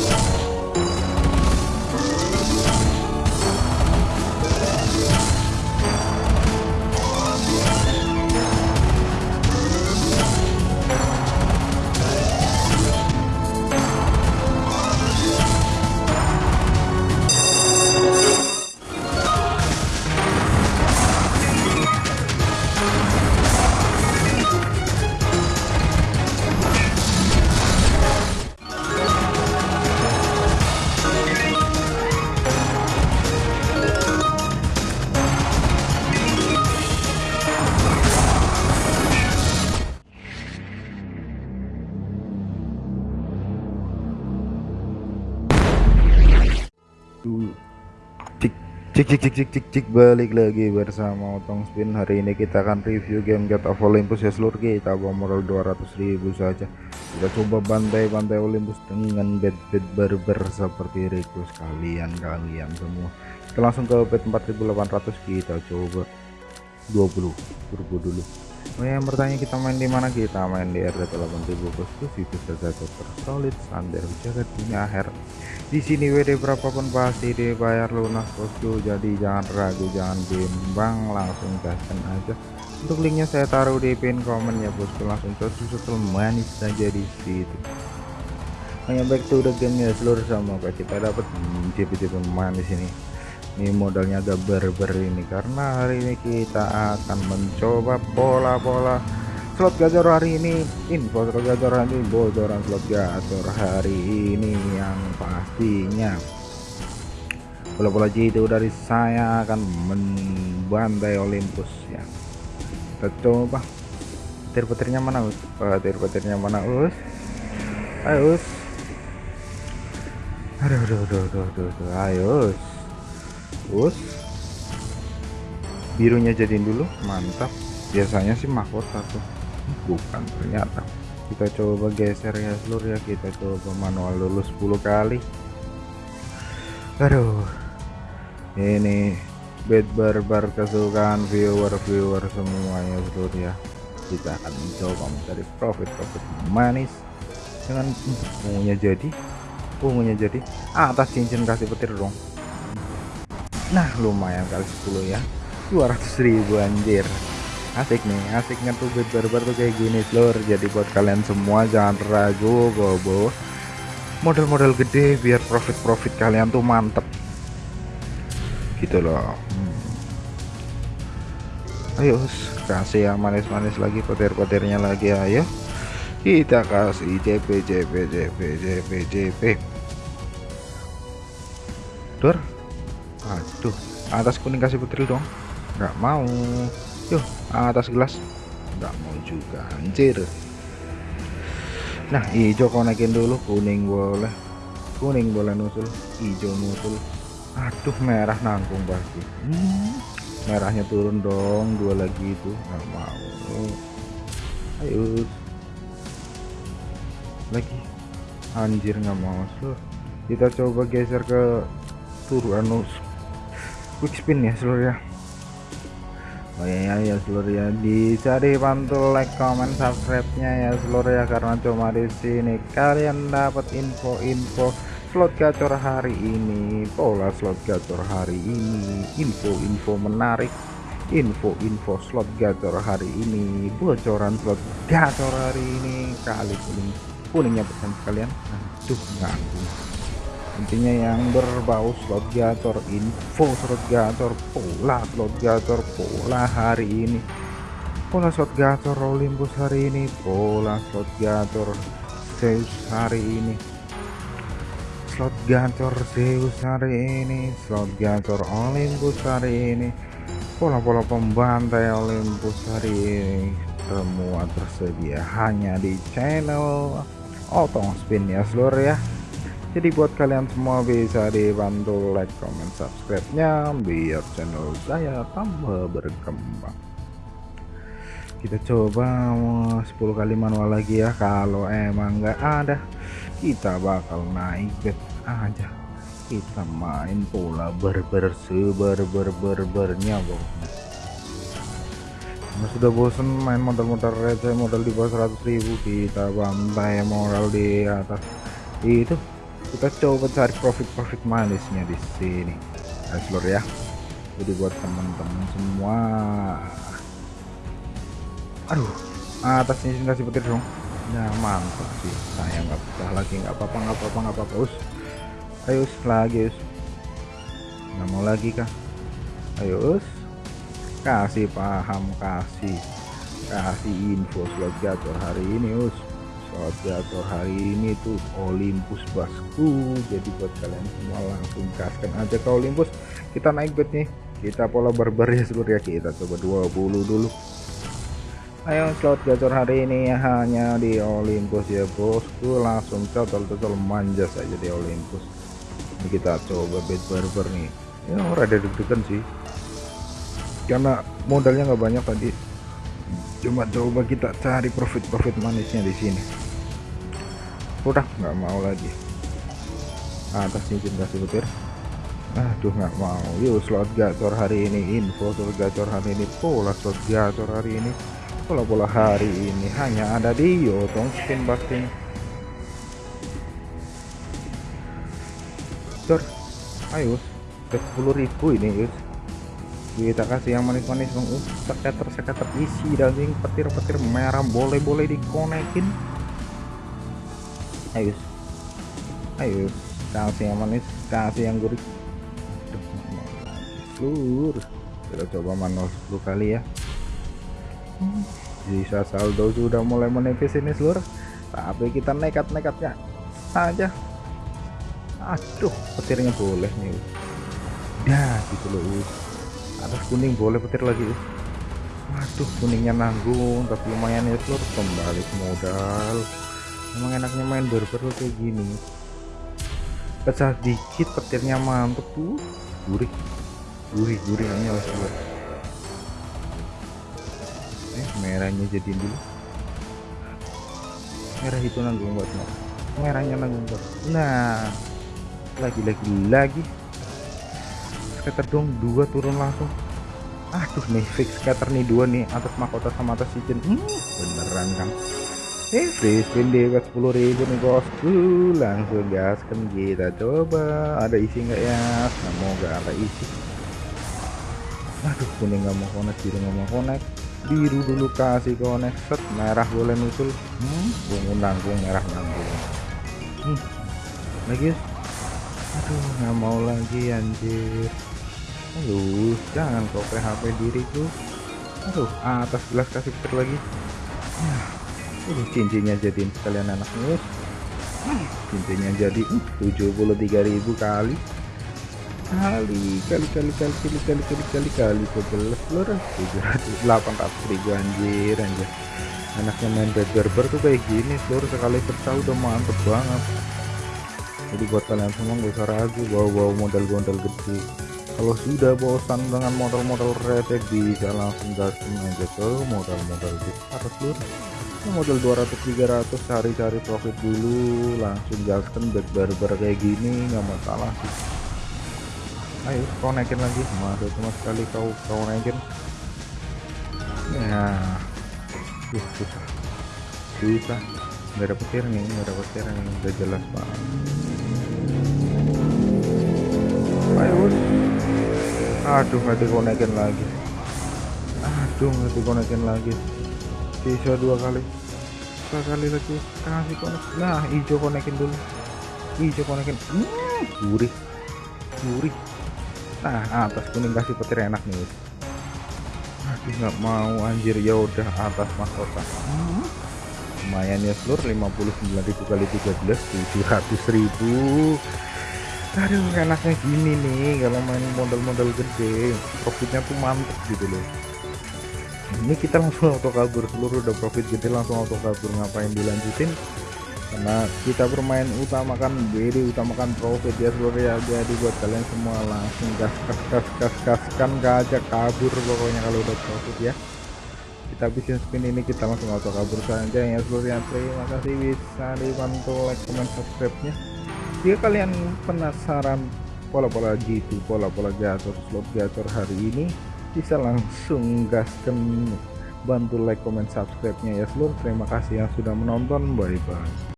Yeah. Cik cik cik cik cik cik balik lagi bersama Otong Spin. Hari ini kita akan review game God of Olympus. Ya seluruh kita bawa modal 200.000 saja. Kita coba bantai-bantai Olympus dengan bed-bed barber seperti request kalian kalian semua. Kita langsung ke bed 4800 kita coba 20 turbo dulu Oh yang bertanya kita main di mana? Kita main di RT 8000 bosku situ saja tersolid standar jaga dunia akhir. Di sini WD berapapun pasti dibayar lunas bosku. Jadi jangan ragu jangan bimbang langsung gaskan aja. Untuk linknya saya taruh di pin komen ya bosku. Langsung susul manis saja di situ. Hanya back to the game ya seluruh sama kita dapat JP-JP manis ini ini modalnya agak berber ini karena hari ini kita akan mencoba pola-pola slot gacor hari ini info slot gacor hari ini bocoran slot gacor hari ini yang pastinya bola-bola itu dari saya akan membantai Olympus ya kita coba petir-petirnya mana us petir-petirnya mana us ayo us aduh aduh aduh aduh, aduh. ayo us us birunya jadiin dulu. Mantap. Biasanya sih mahkota tuh. Bukan ternyata. Kita coba geser ya seluruh ya. Kita coba manual dulu 10 kali. Aduh. Ini bed barbar kesukaan viewer-viewer semuanya seluruh ya. Kita akan mencoba mencari profit-profit manis. Dengan ungunya jadi ungunya jadi atas cincin kasih petir dong nah lumayan kali 10 ya. 200.000 anjir. Asik nih asiknya tuh bed barbar tuh kayak gini lor jadi buat kalian semua jangan ragu bobo. Model-model gede biar profit-profit kalian tuh mantep. Gitu loh. Hmm. ayo kasih yang manis-manis lagi petir-petirnya lagi ayo. Kita kasih JP JP JP JP JP Dur aduh atas kuning kasih petir dong. Nggak mau. Yuk atas gelas. Nggak mau juga anjir. Nah hijau konekin dulu. Kuning boleh. Kuning boleh nusul. Hijau nusul. Aduh merah nanggung pasti. Hmm, merahnya turun dong. Dua lagi itu. Nggak mau. Ayo. Lagi. Anjir nggak mau. Seluruh kita coba geser ke turun anus quick spin ya seluruh ya Oh ya ya seluruh ya dicari bantu like comment subscribe nya ya seluruh ya karena cuma di sini kalian dapat info-info slot gacor hari ini pola slot gacor hari ini info-info menarik info-info slot gacor hari ini bocoran slot gacor hari ini kali kuning kuningnya pesan sekalian. Aduh nganggung intinya yang berbau slot gacor info slot gacor pola slot gacor pola hari ini. Pola slot gacor Olympus hari ini pola slot gacor Zeus hari ini. Slot gacor Zeus hari ini slot gacor Olympus hari ini. Pola-pola pembantai Olympus hari ini semua tersedia hanya di channel Otong Spin ya seluruh ya jadi buat kalian semua bisa dibantu like comment subscribe nya biar channel saya tambah berkembang. Kita coba 10 kali manual lagi ya. Kalau emang nggak ada kita bakal naik bet aja. Kita main pola berber seber berber bernya sudah bosen main modal-modal receh modal di bawah 100.000 kita bantai modal di atas. Itu kita coba cari profit-profit manisnya di sini. Nah, seluruh ya. Jadi buat teman-teman semua. Aduh atasnya kasih petir dong. Ya mantap sih. Saya nggak pecah lagi. Nggak apa-apa nggak apa-apa nggak apa-apa. Us. Ayo us lagi us. Nggak mau lagi kah ayo us. Kasih paham kasih. Kasih info slot gacor hari ini us gacor hari ini tuh Olympus basku. Jadi buat kalian semua langsung kaskan aja ke Olympus. Kita naik bet nih. Kita pola barbar ya seluruh ya. Kita coba 20 dulu. Ayo slot gacor hari ini hanya di Olympus ya bosku. Langsung total-total manja saja di Olympus. Ini kita coba bet barbar nih. Ya rada deg-degan sih. Karena modalnya nggak banyak tadi cuma coba kita cari profit-profit manisnya di sini. Udah. Nggak mau lagi. Atas cincin kasih petir aduh nggak mau. Yuk slot gacor hari ini. Info slot gacor hari ini. Pola slot gacor hari ini. Pola-pola hari ini. Hanya ada di Yotong spin busting. Sir, ayo. 10.000 ini yus kita kasih yang manis-manis dong uh, seketer seketer isi daging petir-petir merah boleh-boleh dikonekin. Ayo. Ayo kasih yang manis kasih yang gurih. Seluruh kita coba manual 10 kali ya. Bisa saldo sudah mulai menipis ini seluruh tapi kita nekat-nekatnya aja. Aduh petirnya boleh nih. Dah gitu loh atas kuning boleh petir lagi waduh. Kuningnya nanggung tapi lumayan ya seluruh kembali modal. Emang enaknya main berber kayak gini. Pecah dikit petirnya mantep tuh. Gurih gurih gurihnya lah seluruh eh merahnya jadi dulu. Merah itu nanggung buat merahnya nanggung buat nah. Lagi lagi lagi scatter dong dua turun langsung. Aduh nih fix scatter nih dua nih atas mahkota sama atas cincin hmm, beneran kan eh free spin deh buat 10.000 nih bosku. Langsung gaskan kita coba. Ada isi nggak ya? Semoga ada isi. Aduh kuning nggak mau connect biru nggak mau connect. Biru dulu kasih connect. Set merah boleh nusul hmm bungu nanggung merah nanggung. Hmm. lagi aduh nggak mau lagi anjir aduh jangan kau PHP diriku aduh atas gelas kasih petir lagi. Ini cincinnya jadiin sekalian anak mus cincinnya jadi uh, 73.000 kali. Kali kali kali kali kali kali kali kali kali sebelas seluruh 700 ribu anjir anjir. Anaknya main bed berber tuh kayak gini seluruh sekali pecah udah mantep banget. Jadi buat kalian semua gak usah ragu bawa-bawa modal-modal gede kalau sudah bosan dengan modal-modal receh bisa langsung gaskin aja ke modal-modal besar seluruh modal 200 300 cari-cari profit dulu langsung gaskan back barbar kayak gini nggak masalah sih. Ayo kau naikin lagi. Masuk cuma sekali kau kau naikin? Ya uh, susah. Susah. Nggak dapet petir nih nggak dapet petir nih udah jelas banget. Ayo aduh nggak dikonekin lagi. Aduh nggak dikonekin lagi. Bisa dua kali. Dua kali lagi. Kasih konek. Nah hijau konekin dulu. Hijau konekin. Hmm, gurih. Gurih. Nah atas kuning kasih petir enak nih. Aduh nggak mau. Anjir ya udah atas mahkota. Hmm. lumayan ya seluruh 59.000 kali 13 700.000 aduh enaknya gini nih kalau main modal-modal gede profitnya tuh mantep gitu loh. Ini kita langsung auto kabur seluruh udah profit gede langsung auto kabur. Ngapain dilanjutin? Karena kita bermain utamakan BD utamakan profit ya seluruh ya jadi buat kalian semua. Langsung gas gas gas gas gaskan gajah kabur pokoknya kalau udah profit ya. Kita bikin spin ini kita langsung auto kabur saja ya seluruh ya terima kasih bisa dibantu like comment subscribe nya jika kalian penasaran pola-pola gitu pola-pola gacor slot gacor hari ini bisa langsung gaskan. Bantu like comment subscribe nya ya seluruh terima kasih yang sudah menonton. Bye bye